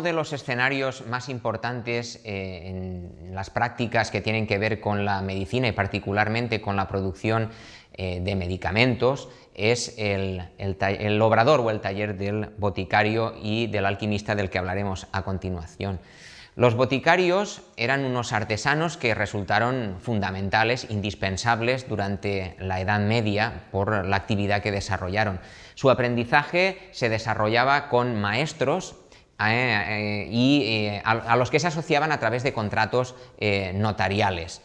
uno de los escenarios más importantes eh, en las prácticas que tienen que ver con la medicina y particularmente con la producción eh, de medicamentos es el, el, obrador o el taller del boticario y del alquimista del que hablaremos a continuación. Los boticarios eran unos artesanos que resultaron fundamentales, indispensables durante la Edad Media por la actividad que desarrollaron. Su aprendizaje se desarrollaba con maestros y eh, a, los que se asociaban a través de contratos notariales.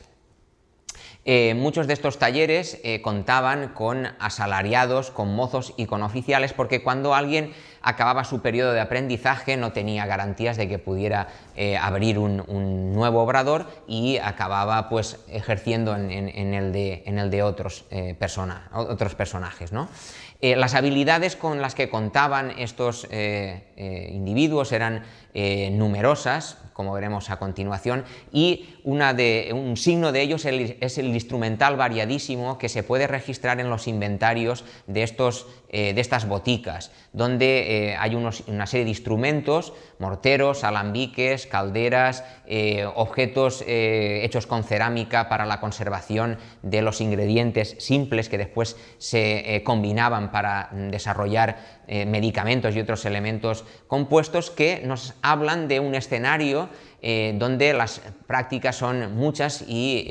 muchos de estos talleres contaban con asalariados, con mozos y con oficiales, porque cuando alguien acababa su periodo de aprendizaje, no tenía garantías de que pudiera eh, abrir un, nuevo obrador y acababa pues ejerciendo en, el, de, otros, eh, otros personajes. Eh, las habilidades con las que contaban estos individuos eran numerosas, como veremos a continuación, y una de, un signo de ellos es el instrumental variadísimo que se puede registrar en los inventarios de, estos, de estas boticas, donde eh, hay una serie de instrumentos, morteros, alambiques, calderas, eh, objetos eh, hechos con cerámica para la conservación de los ingredientes simples que después se combinaban para desarrollar medicamentos y otros elementos compuestos que nos hablan de un escenario donde las prácticas son muchas y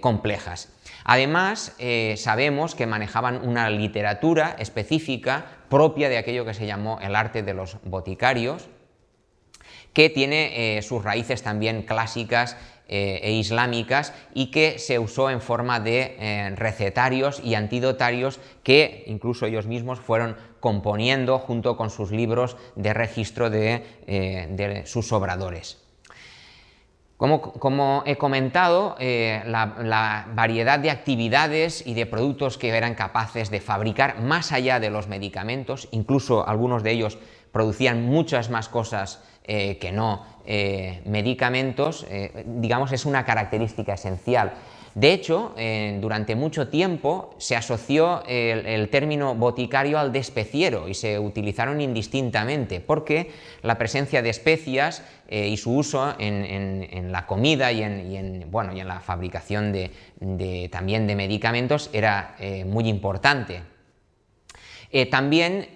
complejas. Además, sabemos que manejaban una literatura específica propia de aquello que se llamó el arte de los boticarios, que tiene eh, sus raíces también clásicas eh, e islámicas y que se usó en forma de eh, recetarios y antidotarios que incluso ellos mismos fueron componiendo junto con sus libros de registro de sus obradores. Como, he comentado, eh, la, variedad de actividades y de productos que eran capaces de fabricar más allá de los medicamentos, incluso algunos de ellos producían muchas más cosas eh, que no eh, medicamentos, digamos es una característica esencial de hecho, eh, durante mucho tiempo se asoció el, término boticario al despeciero y se utilizaron indistintamente porque la presencia de especias eh, y su uso en, la comida y en, bueno, y en la fabricación de, también de medicamentos era eh, muy importante. también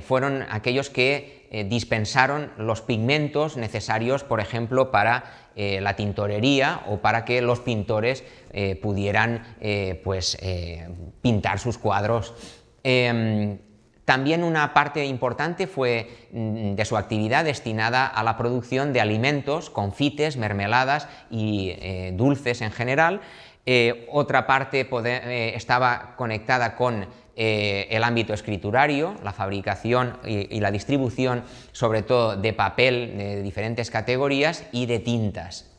fueron aquellos que dispensaron los pigmentos necesarios, por ejemplo, para la tintorería o para que los pintores eh, pudieran eh, pues, eh, pintar sus cuadros. Em, también una parte importante fue mm, de su actividad destinada a la producción de alimentos, confites, mermeladas y dulces en general. otra parte estaba conectada con el ámbito escriturario, la fabricación y, la distribución sobre todo de papel de diferentes categorías y de tintas.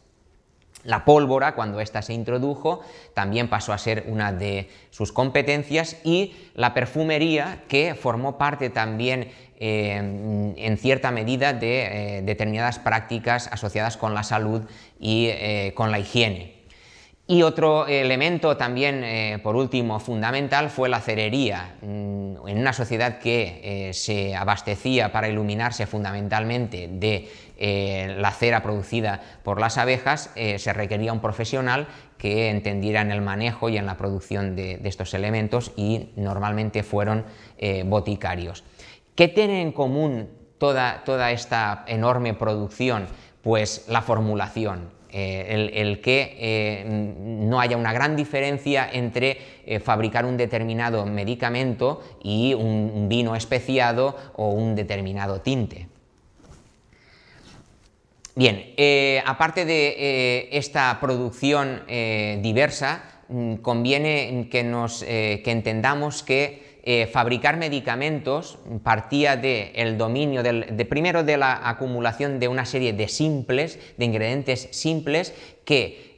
La pólvora, cuando ésta se introdujo, también pasó a ser una de sus competencias y la perfumería, que formó parte también eh, en cierta medida de eh, determinadas prácticas asociadas con la salud y eh, con la higiene. Y otro elemento también, por último, fundamental fue la cerería. Mm, en una sociedad que se abastecía para iluminarse fundamentalmente de eh, la cera producida por las abejas, eh, se requería un profesional que entendiera en el manejo y en la producción de, estos elementos y normalmente fueron eh, boticarios. ¿Qué tiene en común toda, esta enorme producción? Pues la formulación, el, que no haya una gran diferencia entre fabricar un determinado medicamento y un vino especiado o un determinado tinte. Bien, eh, aparte de eh, esta producción eh, diversa, mm, conviene que, nos, que entendamos que fabricar medicamentos partía del dominio, de, primero de la acumulación de una serie de simples, de ingredientes simples que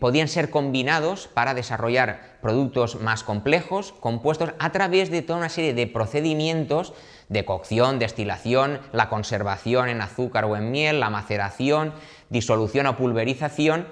podían ser combinados para desarrollar productos más complejos, compuestos a través de toda una serie de procedimientos de cocción, destilación, la conservación en azúcar o en miel, la maceración, disolución o pulverización,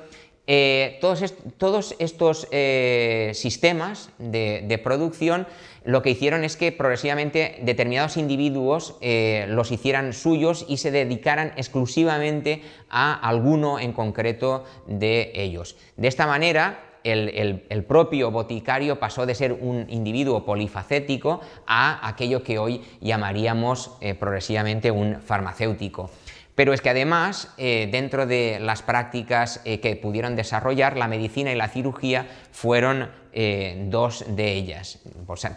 eh, todos, estos eh, sistemas de, producción lo que hicieron es que progresivamente determinados individuos eh, los hicieran suyos y se dedicaran exclusivamente a alguno en concreto de ellos. De esta manera, el, propio boticario pasó de ser un individuo polifacético a aquello que hoy llamaríamos progresivamente un farmacéutico. Pero es que además, eh, dentro de las prácticas eh, que pudieron desarrollar, la medicina y la cirugía fueron eh, dos de ellas,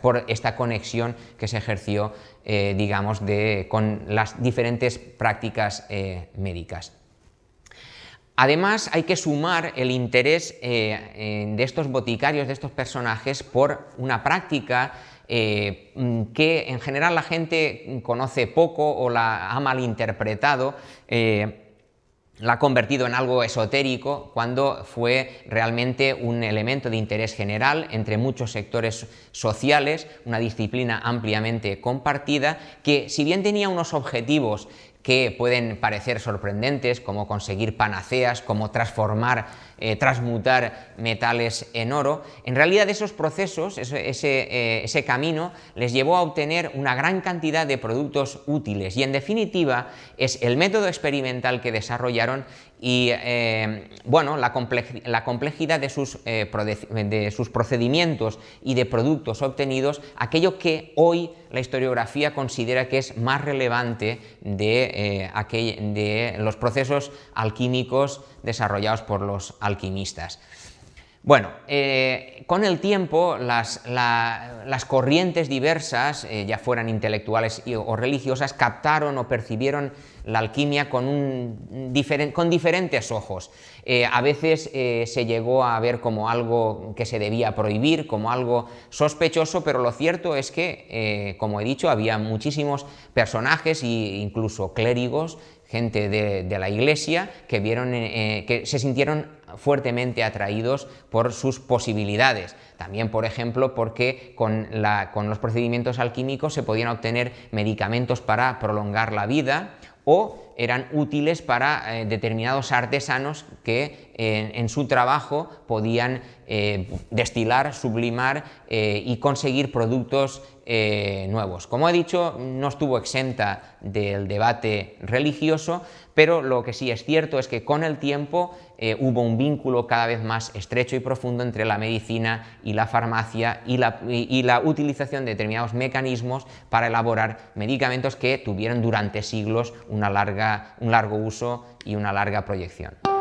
por, esta conexión que se ejerció, digamos, con las diferentes prácticas médicas. Además, hay que sumar el interés de estos boticarios, de estos personajes, por una práctica eh, que en general la gente conoce poco o la ha malinterpretado, eh, la ha convertido en algo esotérico cuando fue realmente un elemento de interés general entre muchos sectores sociales, una disciplina ampliamente compartida que si bien tenía unos objetivos que pueden parecer sorprendentes, como conseguir panaceas, como transformar, eh, transmutar metales en oro, en realidad esos procesos, ese, eh, ese, camino, les llevó a obtener una gran cantidad de productos útiles. Y en definitiva es el método experimental que desarrollaron y eh, bueno, la, complejidad de sus, de sus procedimientos y de productos obtenidos, aquello que hoy la historiografía considera que es más relevante de, eh, de los procesos alquímicos desarrollados por los alquimistas. Bueno, eh, con el tiempo las, corrientes diversas, eh, ya fueran intelectuales o religiosas, captaron o percibieron la alquimia con, diferentes ojos. Eh, a veces se llegó a ver como algo que se debía prohibir, como algo sospechoso, pero lo cierto es que, como he dicho, había muchísimos personajes e incluso clérigos gente de, la iglesia que, vieron, que se sintieron fuertemente atraídos por sus posibilidades. También, por ejemplo, porque con, los procedimientos alquímicos se podían obtener medicamentos para prolongar la vida o eran útiles para eh, determinados artesanos que en, su trabajo podían eh, destilar, sublimar eh, y conseguir productos nuevos. Como he dicho, no estuvo exenta del debate religioso, pero lo que sí es cierto es que con el tiempo hubo un vínculo cada vez más estrecho y profundo entre la medicina y la farmacia y la, y la utilización de determinados mecanismos para elaborar medicamentos que tuvieron durante siglos una larga un largo uso y una larga proyección.